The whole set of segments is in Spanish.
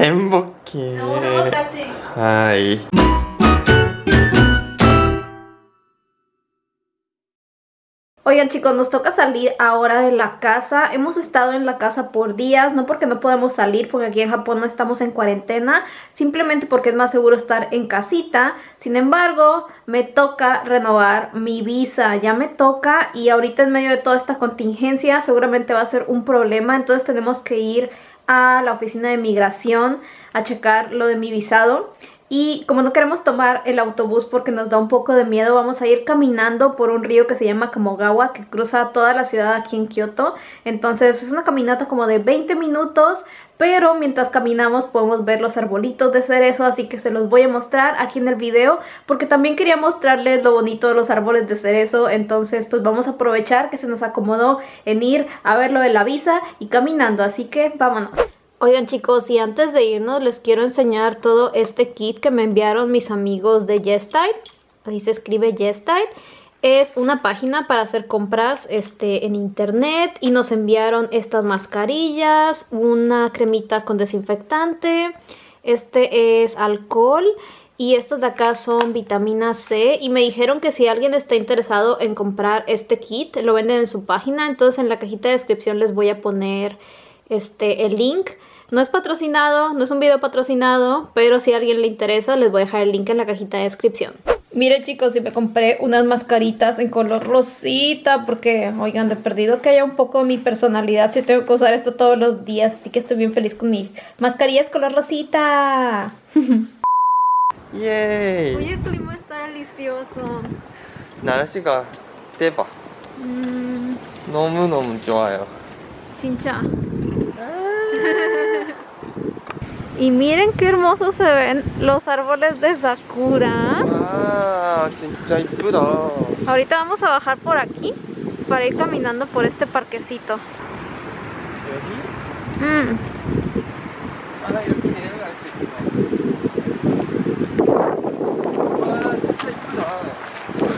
행복해. 너무 행복하지? 하이. Oigan chicos, nos toca salir ahora de la casa. Hemos estado en la casa por días, no porque no podemos salir, porque aquí en Japón no estamos en cuarentena, simplemente porque es más seguro estar en casita. Sin embargo, me toca renovar mi visa, ya me toca y ahorita en medio de toda esta contingencia seguramente va a ser un problema, entonces tenemos que ir a la oficina de migración a checar lo de mi visado. Y como no queremos tomar el autobús porque nos da un poco de miedo, vamos a ir caminando por un río que se llama Kamogawa, que cruza toda la ciudad aquí en Kioto. Entonces es una caminata como de 20 minutos, pero mientras caminamos podemos ver los arbolitos de cerezo, así que se los voy a mostrar aquí en el video, porque también quería mostrarles lo bonito de los árboles de cerezo, entonces pues vamos a aprovechar que se nos acomodó en ir a verlo de la visa y caminando, así que vámonos. Oigan chicos, y antes de irnos les quiero enseñar todo este kit que me enviaron mis amigos de YesStyle. Así se escribe YesStyle. Es una página para hacer compras este, en internet y nos enviaron estas mascarillas, una cremita con desinfectante, este es alcohol y estos de acá son vitamina C y me dijeron que si alguien está interesado en comprar este kit, lo venden en su página, entonces en la cajita de descripción les voy a poner este, el link. No es patrocinado, no es un video patrocinado, pero si a alguien le interesa les voy a dejar el link en la cajita de descripción. Miren chicos, si me compré unas mascaritas en color rosita porque, oigan, de perdido que haya un poco de mi personalidad si tengo que usar esto todos los días, así que estoy bien feliz con mis mascarillas color rosita. 예. Oye, el clima está delicioso. 날씨가 대박. Mmm, 너무너무 좋아요. chincha. Y miren qué hermosos se ven los árboles de Sakura. Wow, Ahorita vamos a bajar por aquí para ir caminando por este parquecito. Mm.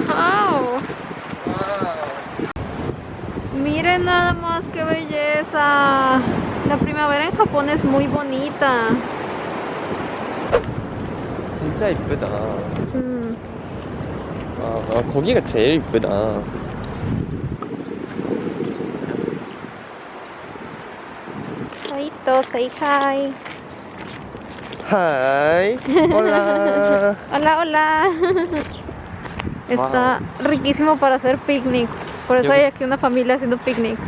Wow. Miren nada más qué belleza La primavera en Japón es muy bonita. 진짜 이쁘다. Mm. 아, 아, 거기가 제일 이쁘다. Saito, say hi. 하이. 홀라. Hola, hola. Está riquísimo para hacer picnic. Por eso Yo- hay aquí una familia haciendo picnic.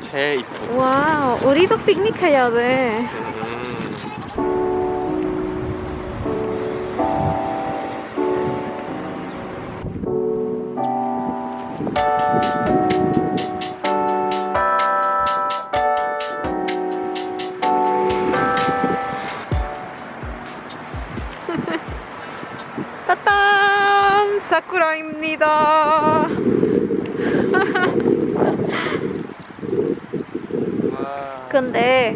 제일 이쁘다. Wow, 우리도 picnic 해야 돼. 근데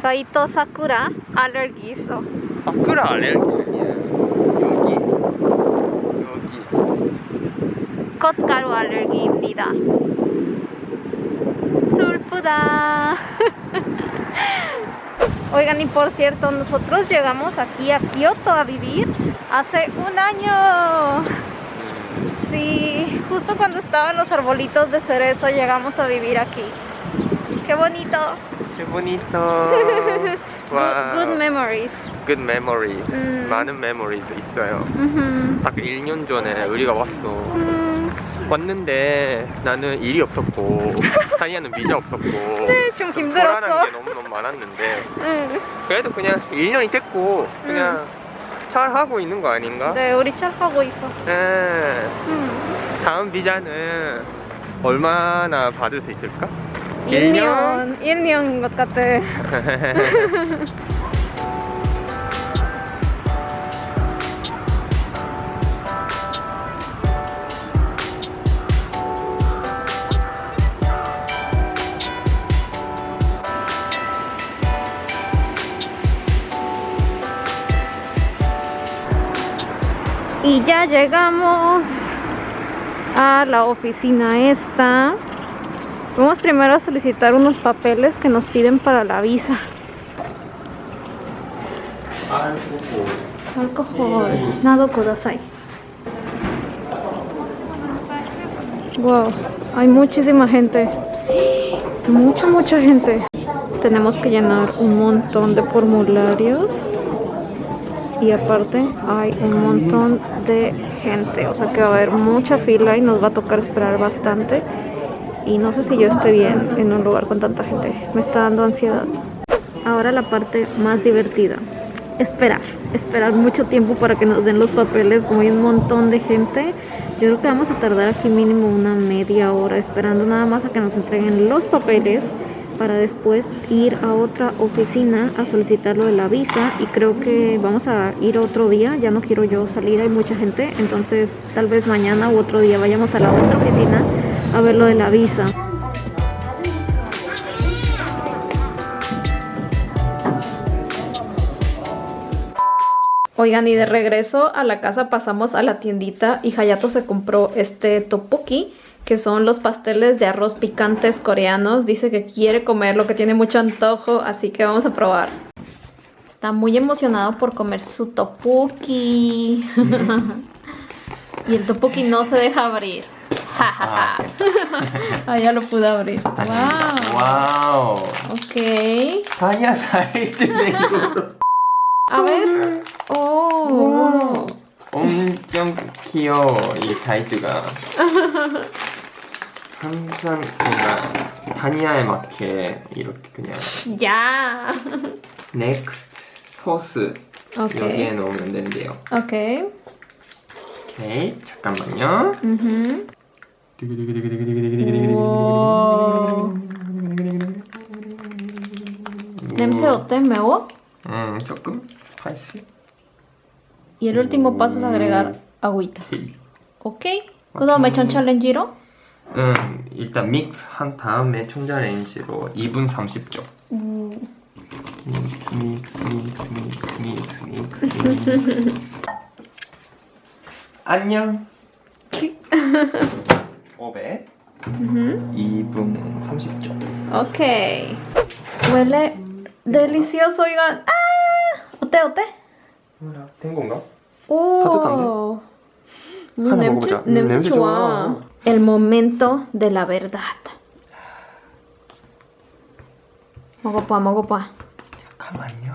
사이토 사쿠라 알레르기 있어. 사쿠라 알레르기야. 여기. 여기. 꽃가루 알레르기입니다. 슬프다. Oigan, y por cierto, nosotros llegamos aquí a Kioto a vivir hace un año. 음. Sí, justo cuando estaban los arbolitos de cerezo llegamos a vivir aquí. Qué bonito. Qué bonito. Good, 와. good memories. good memories. 음. 많은 memories 있어요. Mhm. 딱 1년 전에 우리가 왔어. 음, 왔는데 나는 일이 없었고 타이아는 비자 없었고 네, 좀 불안한 힘들었어. 게 너무너무 많았는데 응. 그래도 그냥 1년이 됐고 그냥 잘 하고 있는 거 아닌가? 네, 우리 착하고 있어. 네. 음. 다음 비자는 얼마나 받을 수 있을까? 1년? 1년인 것 같아. Y ya llegamos a la oficina esta. Vamos primero a solicitar unos papeles que nos piden para la visa. Alcohol. Nado kudasai. Wow, hay muchísima gente. Mucha, mucha gente. Tenemos que llenar un montón de formularios. Y aparte hay un montón de gente. O sea que va a haber mucha fila y nos va a tocar esperar bastante. Y no sé si yo esté bien en un lugar con tanta gente. Me está dando ansiedad. Ahora la parte más divertida. Esperar. Esperar mucho tiempo para que nos den los papeles. Como hay un montón de gente. Yo creo que vamos a tardar aquí mínimo una media hora esperando nada más a que nos entreguen los papeles para después ir a otra oficina a solicitar lo de la visa y creo que vamos a ir otro día, ya no quiero yo salir, hay mucha gente, entonces tal vez mañana u otro día vayamos a la otra oficina a ver lo de la visa. Oigan, y de regreso a la casa pasamos a la tiendita y Hayato se compró este tteokbokki, que son los pasteles de arroz picantes coreanos. Dice que quiere comerlo, que tiene mucho antojo, así que vamos a probar. Está muy emocionado por comer su tteokbokki. y el tteokbokki no se deja abrir. Ah, ah, ya lo pude abrir. Wow. 와우. Ok. 다니아 사이즈네 이거. A ver. Oh. 엄청 귀여워 이 사이즈가. 항상 뭔가 다니아에 맞게 이렇게 그냥 Ya. 넥스트 소스 오케이. 여기에 넣으면 된대요. Ok. 오케이 잠깐만요. Wow. 냄새 어때? 매워? 음 조금 스파이시. Último paso es agregar agüita. 오케이. Ok. 그 다음에 전차렌지로? 음 일단 믹스 한 다음에 전자레인지로 2분 30초. 음. 믹스 믹스 믹스 믹스 믹스 믹스 믹스 안녕 500 2분 30초 Ok. Huele delicioso, oigan. ¡Ah! ¿Ote, ote? 된 건가? 오. 따뜻한데? 음, 하나 냄새, 먹어보자. 음, 냄새 좋아. El momento de la verdad. 먹어봐, 먹어봐. 잠깐만요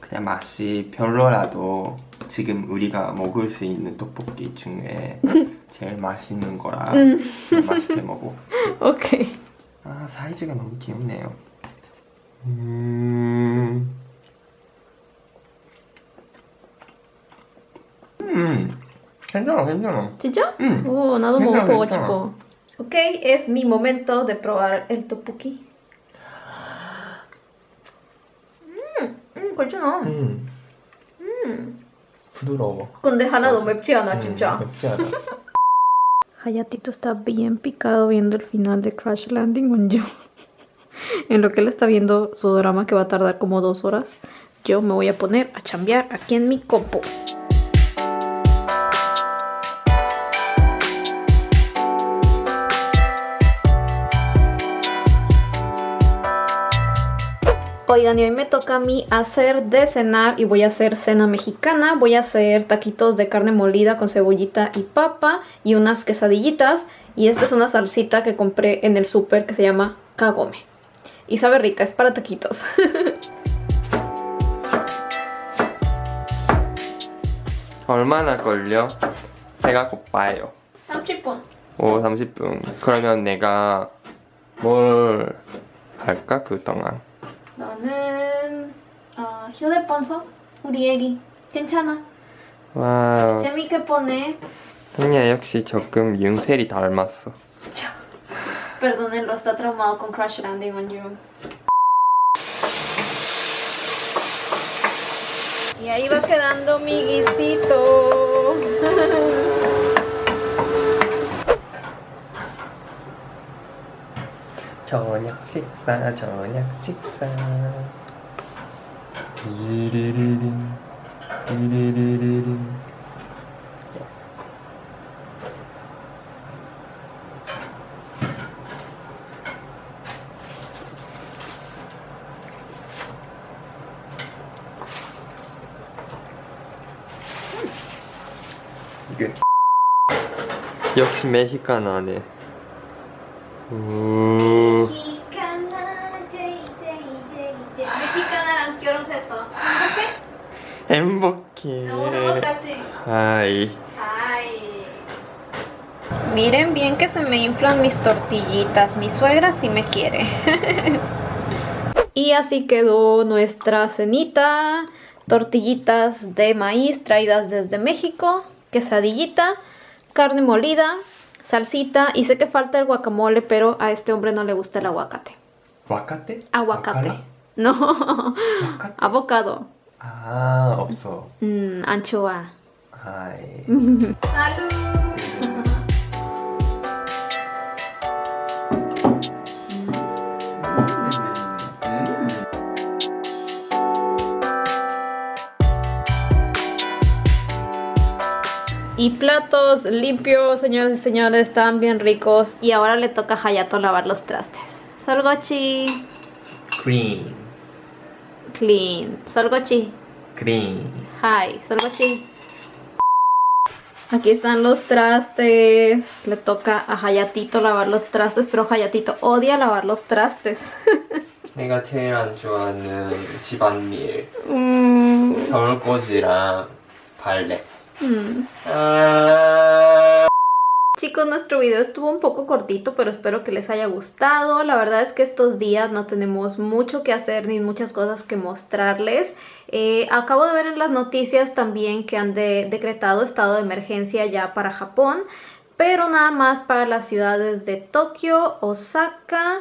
그냥 맛이 별로라도 지금 우리가 먹을 수 있는 떡볶이 중에 제일 맛있는 거라 맛있게 먹어 Ok. 아 사이즈가 너무 귀엽네요. 음. 음. 괜찮아 괜찮아. ¿Chicha? 음. Oh, 나도 괜찮아, 먹어보고 괜찮아. 싶어. Ok, es mi momento de probar el tteokbokki. 음, 음, 괜찮아. 음. 음. 부드러워. 근데 하나도 맵지 않아, 진짜. 음, 맵지 않아. Hayatito está bien picado viendo el final de Crash Landing on You. en lo que él está viendo su drama que va a tardar como dos horas, yo me voy a poner a chambear aquí en mi compu. Oigan, y hoy me toca a mí hacer de cenar y voy a hacer cena mexicana. Voy a hacer taquitos de carne molida con cebollita y papa y unas quesadillitas. Y esta es una salsita que compré en el súper que se llama Kagome. Y sabe rica, es para taquitos. 얼마나 걸려? 배가 고파요. 30분. 오 30분. 그러면 내가 뭘 할까 그 동안? 너는 어, 휴대폰 써? 우리 애기. 괜찮아. 와우. 재밌게 보내. 언니야 역시 조금 윤셀이 닮았어. Perdónenlo, está traumado con Crash Landing on You. Y ahí va quedando mi guisito. 저녁 식사 저녁 식사. 디리리린 디리리리린. 이게 역시 메히칸 안에 카나네. 오. Mexicana, J, J, J, J. Mexicana랑 결혼했어. 행복해. 너무 행복하지? 하이. Ay. Miren bien que se me inflan mis tortillitas. Mi suegra sí me quiere. y así quedó nuestra cenita. Tortillitas de maíz traídas desde México. Quesadillita. Carne molida. salsita. Y sé que falta el guacamole, pero a este hombre no le gusta el aguacate. aguacate Aguacate. No, ¿Aguacate? abocado. Ah, 없어. Mm, anchoa. Ay. ¡Salud! Y platos limpios, señores y señores, están bien ricos. Y ahora le toca a Hayato lavar los trastes. Solgochi. 그린. Clean. Solgochi. 그린. Hi. Solgochi. Aquí están los trastes. Le toca a Hayatito lavar los trastes, pero Hayatito odia lavar los trastes. 내가 제일 안 좋아하는 집안일 Mm, 설거지랑 발레. Chicos, nuestro video estuvo un poco cortito, pero espero que les haya gustado. La verdad es que estos días no tenemos mucho que hacer ni muchas cosas que mostrarles. Eh, acabo de ver en las noticias también que han de- decretado estado de emergencia ya para Japón, pero nada más para las ciudades de Tokio, Osaka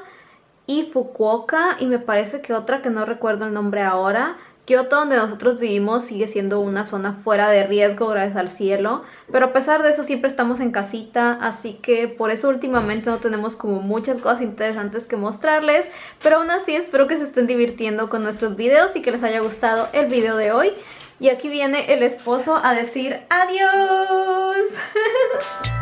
y Fukuoka y me parece que otra que no recuerdo el nombre ahora. Kyoto, donde nosotros vivimos, sigue siendo una zona fuera de riesgo gracias al cielo, pero a pesar de eso siempre estamos en casita, así que por eso últimamente no tenemos como muchas cosas interesantes que mostrarles, pero aún así espero que se estén divirtiendo con nuestros videos y que les haya gustado el video de hoy. Y aquí viene el esposo a decir adiós.